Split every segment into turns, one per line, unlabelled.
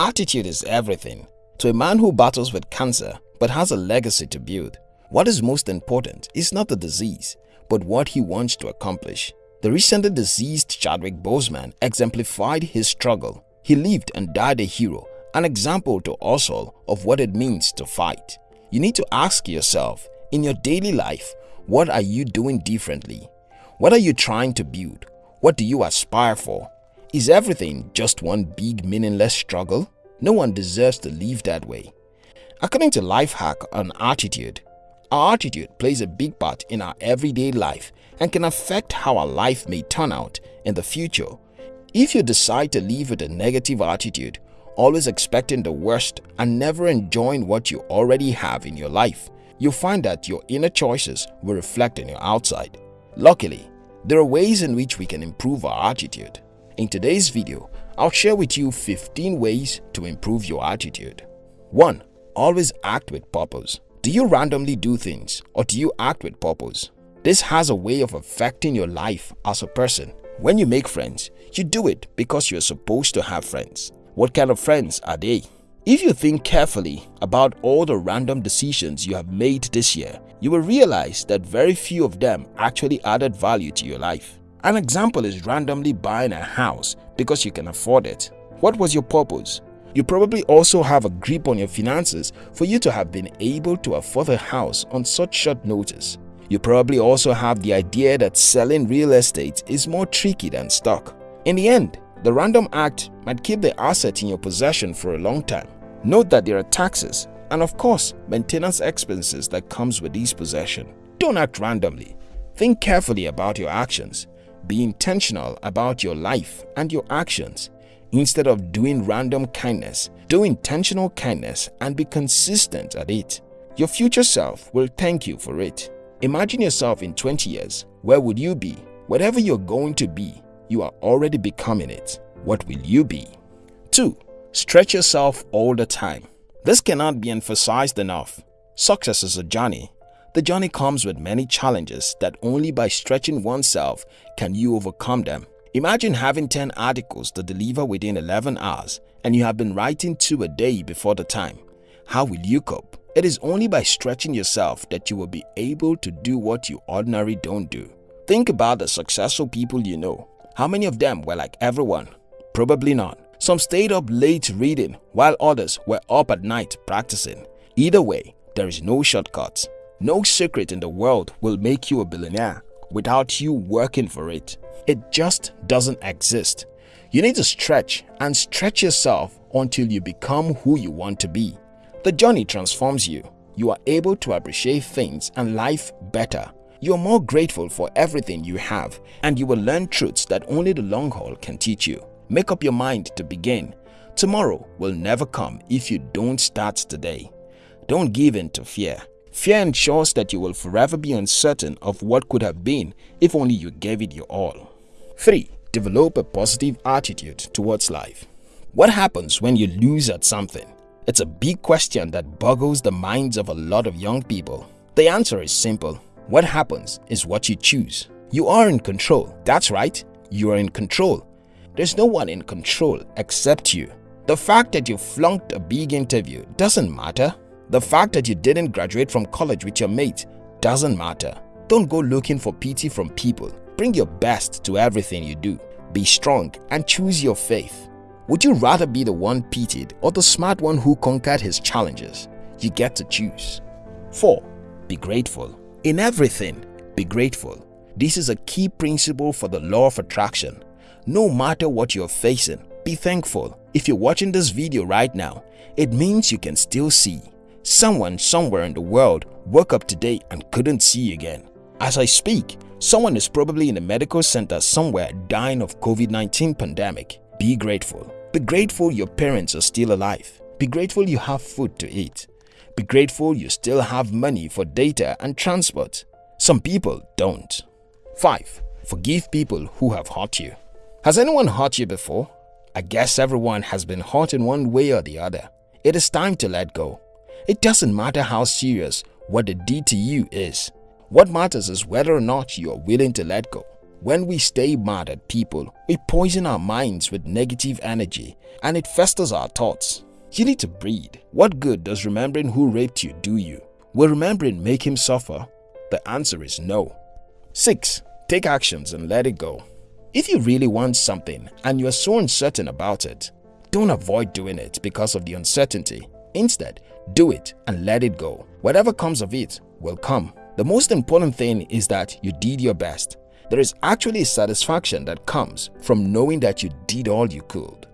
Attitude is everything. To a man who battles with cancer but has a legacy to build, what is most important is not the disease, but what he wants to accomplish. The recently deceased Chadwick Boseman exemplified his struggle. He lived and died a hero, an example to us all of what it means to fight. You need to ask yourself, in your daily life, what are you doing differently? What are you trying to build? What do you aspire for? Is everything just one big meaningless struggle? No one deserves to live that way. According to Lifehack on Attitude, our attitude plays a big part in our everyday life and can affect how our life may turn out in the future. If you decide to live with a negative attitude, always expecting the worst and never enjoying what you already have in your life, you'll find that your inner choices will reflect in your outside. Luckily, there are ways in which we can improve our attitude. In today's video, I'll share with you 15 ways to improve your attitude. 1. Always act with purpose. Do you randomly do things or do you act with purpose? This has a way of affecting your life as a person. When you make friends, you do it because you're supposed to have friends. What kind of friends are they? If you think carefully about all the random decisions you have made this year, you will realize that very few of them actually added value to your life. An example is randomly buying a house because you can afford it. What was your purpose? You probably also have a grip on your finances for you to have been able to afford a house on such short notice. You probably also have the idea that selling real estate is more tricky than stock. In the end, the random act might keep the asset in your possession for a long time. Note that there are taxes and of course maintenance expenses that comes with these possession. Don't act randomly. Think carefully about your actions. Be intentional about your life and your actions. Instead of doing random kindness, do intentional kindness and be consistent at it. Your future self will thank you for it. Imagine yourself in 20 years. Where would you be? Whatever you're going to be, you are already becoming it. What will you be? 2. Stretch yourself all the time. This cannot be emphasized enough. Success is a journey. The journey comes with many challenges that only by stretching oneself can you overcome them. Imagine having 10 articles to deliver within 11 hours and you have been writing 2 a day before the time. How will you cope? It is only by stretching yourself that you will be able to do what you ordinarily don't do. Think about the successful people you know. How many of them were like everyone? Probably not. Some stayed up late reading while others were up at night practicing. Either way, there is no shortcuts. No secret in the world will make you a billionaire without you working for it. It just doesn't exist. You need to stretch and stretch yourself until you become who you want to be. The journey transforms you. You are able to appreciate things and life better. You are more grateful for everything you have and you will learn truths that only the long haul can teach you. Make up your mind to begin. Tomorrow will never come if you don't start today. Don't give in to fear. Fear ensures that you will forever be uncertain of what could have been if only you gave it your all. 3. Develop a positive attitude towards life. What happens when you lose at something? It's a big question that boggles the minds of a lot of young people. The answer is simple. What happens is what you choose. You are in control. That's right. You are in control. There's no one in control except you. The fact that you flunked a big interview doesn't matter. The fact that you didn't graduate from college with your mate doesn't matter. Don't go looking for pity from people. Bring your best to everything you do. Be strong and choose your faith. Would you rather be the one pitied or the smart one who conquered his challenges? You get to choose. 4. Be grateful. In everything, be grateful. This is a key principle for the law of attraction. No matter what you're facing, be thankful. If you're watching this video right now, it means you can still see. Someone somewhere in the world woke up today and couldn't see again. As I speak, someone is probably in a medical center somewhere dying of COVID-19 pandemic. Be grateful. Be grateful your parents are still alive. Be grateful you have food to eat. Be grateful you still have money for data and transport. Some people don't. 5. Forgive people who have hurt you. Has anyone hurt you before? I guess everyone has been hurt in one way or the other. It is time to let go. It doesn't matter how serious what they did to you is. What matters is whether or not you are willing to let go. When we stay mad at people, we poison our minds with negative energy and it festers our thoughts. You need to breathe. What good does remembering who raped you do you? Will remembering make him suffer? The answer is no. 6. Take actions and let it go. If you really want something and you are so uncertain about it, don't avoid doing it because of the uncertainty. Instead, do it and let it go. Whatever comes of it will come. The most important thing is that you did your best. There is actually a satisfaction that comes from knowing that you did all you could.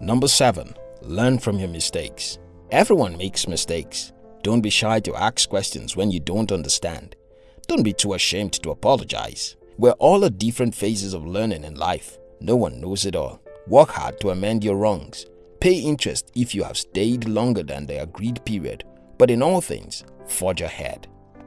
Number 7. Learn from your mistakes. Everyone makes mistakes. Don't be shy to ask questions when you don't understand. Don't be too ashamed to apologize. We're all at different phases of learning in life. No one knows it all. Work hard to amend your wrongs. Pay interest if you have stayed longer than the agreed period. But in all things, forge ahead.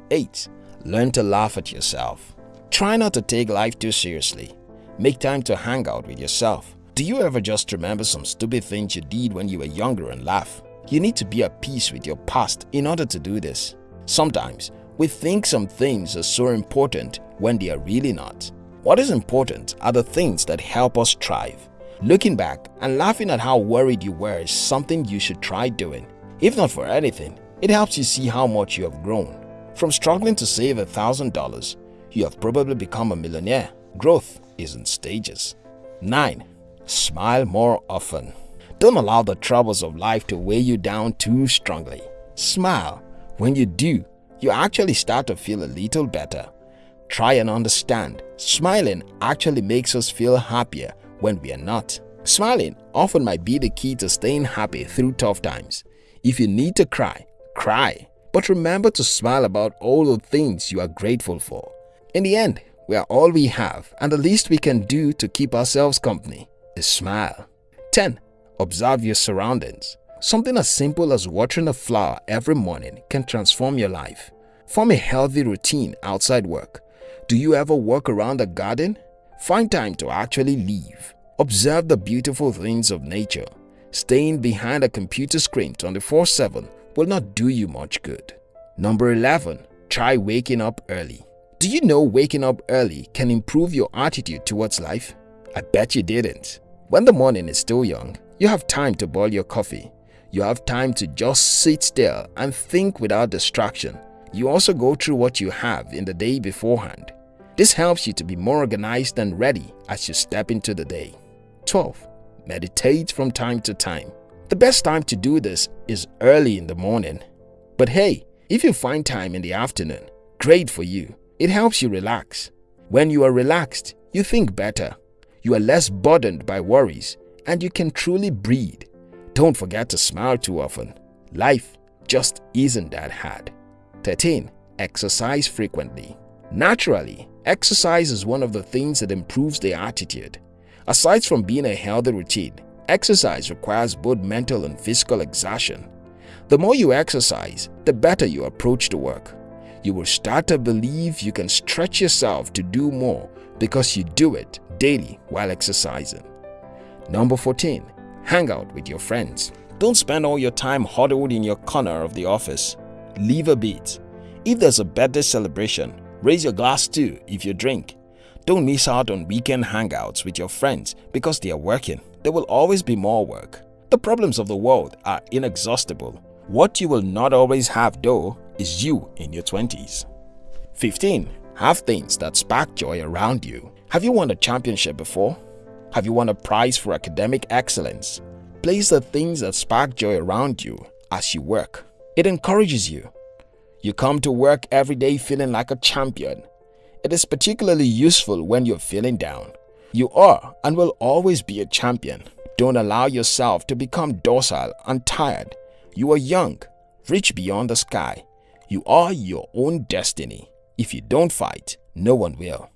8. Learn to laugh at yourself. Try not to take life too seriously. Make time to hang out with yourself. Do you ever just remember some stupid things you did when you were younger and laugh? You need to be at peace with your past in order to do this. Sometimes, we think some things are so important when they are really not. What is important are the things that help us thrive. Looking back and laughing at how worried you were is something you should try doing. If not for anything, it helps you see how much you have grown. From struggling to save $1,000, you have probably become a millionaire. Growth is in stages. 9. Smile more often. Don't allow the troubles of life to weigh you down too strongly. Smile. When you do, you actually start to feel a little better. Try and understand, smiling actually makes us feel happier when we are not. Smiling often might be the key to staying happy through tough times. If you need to cry, cry. But remember to smile about all the things you are grateful for. In the end, we are all we have and the least we can do to keep ourselves company is smile. 10. Observe your surroundings. Something as simple as watering a flower every morning can transform your life. Form a healthy routine outside work. Do you ever walk around a garden? Find time to actually leave. Observe the beautiful things of nature. Staying behind a computer screen 24-7 will not do you much good. Number 11. Try waking up early. Do you know waking up early can improve your attitude towards life? I bet you didn't. When the morning is still young, you have time to boil your coffee, you have time to just sit still and think without distraction. You also go through what you have in the day beforehand. This helps you to be more organized and ready as you step into the day. 12. Meditate from time to time. The best time to do this is early in the morning. But hey, if you find time in the afternoon, great for you. It helps you relax. When you are relaxed, you think better. You are less burdened by worries and you can truly breathe. Don't forget to smile too often. Life just isn't that hard. 13. Exercise frequently. Naturally, exercise is one of the things that improves the attitude. Aside from being a healthy routine, exercise requires both mental and physical exertion. The more you exercise, the better you approach the work. You will start to believe you can stretch yourself to do more because you do it daily while exercising. Number 14 hang out with your friends. Don't spend all your time huddled in your corner of the office. Leave a bit. If there's a birthday celebration, raise your glass too if you drink. Don't miss out on weekend hangouts with your friends because they are working. There will always be more work. The problems of the world are inexhaustible. What you will not always have though is you in your 20s. 15. Have things that spark joy around you. Have you won a championship before? Have you won a prize for academic excellence? Place the things that spark joy around you as you work. It encourages you. You come to work every day feeling like a champion. It is particularly useful when you're feeling down. You are and will always be a champion. Don't allow yourself to become docile and tired. You are young, reach beyond the sky. You are your own destiny. If you don't fight, no one will.